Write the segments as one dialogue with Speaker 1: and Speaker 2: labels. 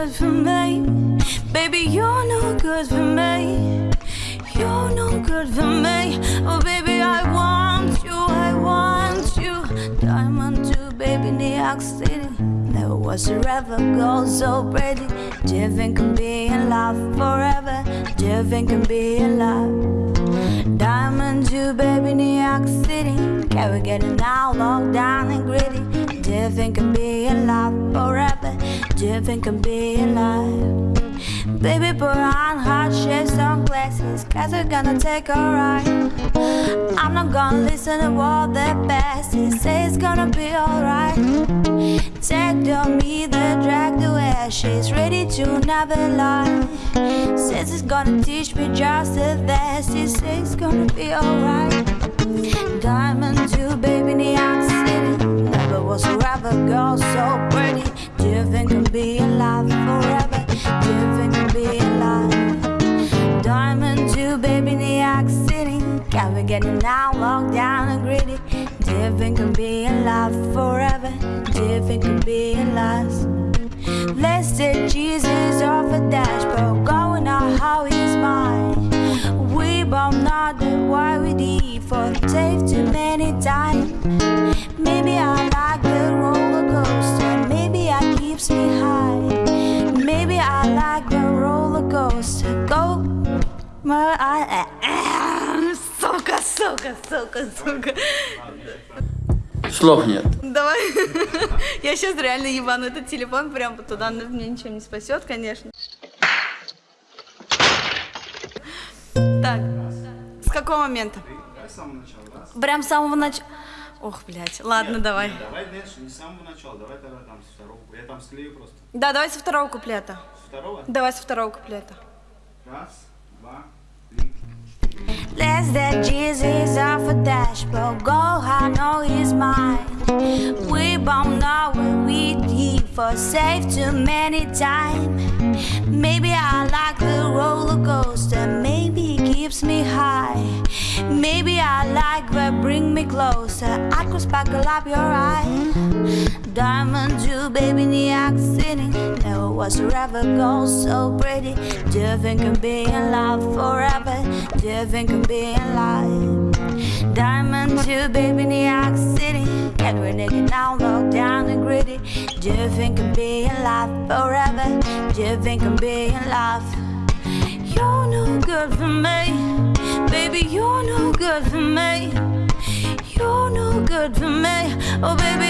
Speaker 1: good for me. Baby, you're no good for me. You're no good for me. Oh, baby, I want you, I want you. Diamond too, baby, New York City. Never was a river gold so pretty. Different can be in love forever. Different can be in love. Diamond too, baby, New York City. Can we get it now, locked down and gritty? Different can be in love think I'm being loved? Baby, put on hot shades, sunglasses, cause we're gonna take a ride. I'm not gonna listen to what the is, say it's gonna be alright. Take to me the drag the way she's ready to never lie. Says it's gonna teach me just the best, she says it's gonna be alright. Diamond you, baby. Never was a girl so pretty. Do you think I'm being loved forever? Do you think I'm being loved? Diamond you, baby, New York City. Can we get it now? Locked down and gritty. Do you think I'm being loved forever? Do you think being lost? Let's take Jesus off a dashboard, going out how he's mine. We both know that why we did for tape too many times. Сука, сука, сука.
Speaker 2: Слов нет.
Speaker 1: Давай. Я сейчас реально ебану этот телефон прям туда, но мне ничего не спасет, конечно. Так, с какого момента?
Speaker 3: С самого начала, да?
Speaker 1: Прям с самого начала. Ох, блядь. Ладно,
Speaker 3: Нет,
Speaker 1: давай.
Speaker 3: нет, давай дальше, не с самого начала, давай тогда там со второго. Я там склею просто.
Speaker 1: Да, давай со второго куплета.
Speaker 3: С второго?
Speaker 1: Давай со второго куплета.
Speaker 3: Раз, два, три.
Speaker 1: Let's that Jesus off a dashboard. Go, I know he's mine. We both know what we for safe too many times. Maybe I like the roller coaster. Maybe it keeps me high. Maybe I like what bring me closer. I could sparkle up your eye. Diamond you, baby, New York City. Never was a ever go so pretty. Do you think I'm being forever? You think I'm being loved? Diamond you, baby, New York City. Every nigga now locked down and gritty. Do you think I'm being loved forever? Do you think I'm being loved? You're no good for me, baby. You're no good for me. You're no good for me. Oh, baby,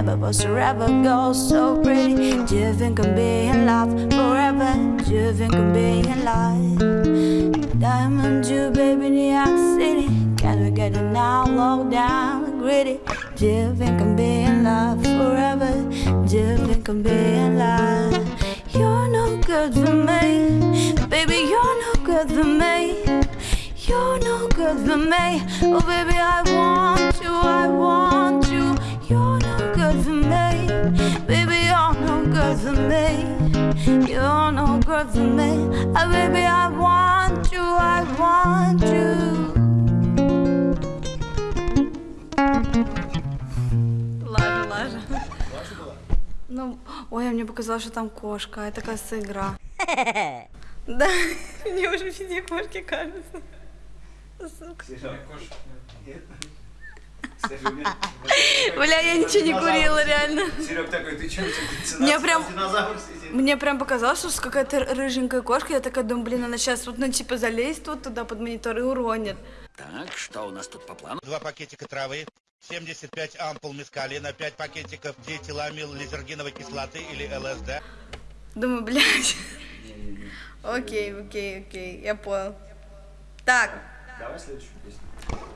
Speaker 1: Never was forever go so pretty. Do you think I'm being forever? Do you think I'm being? Diamond, Jew, baby, New York City. Can we get it now? Low down gritty. Do you think I'm being forever? Do you think I'm being? You're no good for me, baby. You're no good for me. You're no good for me. Oh, baby, I want you. I want Good for me. Oh, baby, I want you. I want you. Лажа, лажа. Ну, ой, а мне показалось, что там кошка. Это, кажется, игра. Да, мне уже везде кошки кажется. Сука. Бля, я ничего не курила, реально.
Speaker 3: Серег такой, ты что,
Speaker 1: Мне прям-
Speaker 3: динозавр сидит?
Speaker 1: Мне прям показалось, что с какая-то рыженькая кошка. Я такая думаю, блин, она сейчас вот, ну, типа, залезет вот туда под монитор и уронит.
Speaker 4: Так, что у нас тут по плану?
Speaker 5: Два пакетика травы, 75 ампул мескалина, 5 пакетиков диэтиламил лизергиновой кислоты или ЛСД.
Speaker 1: Думаю, блядь. Окей, окей, окей, я понял. Так,
Speaker 3: Давай следующую песню.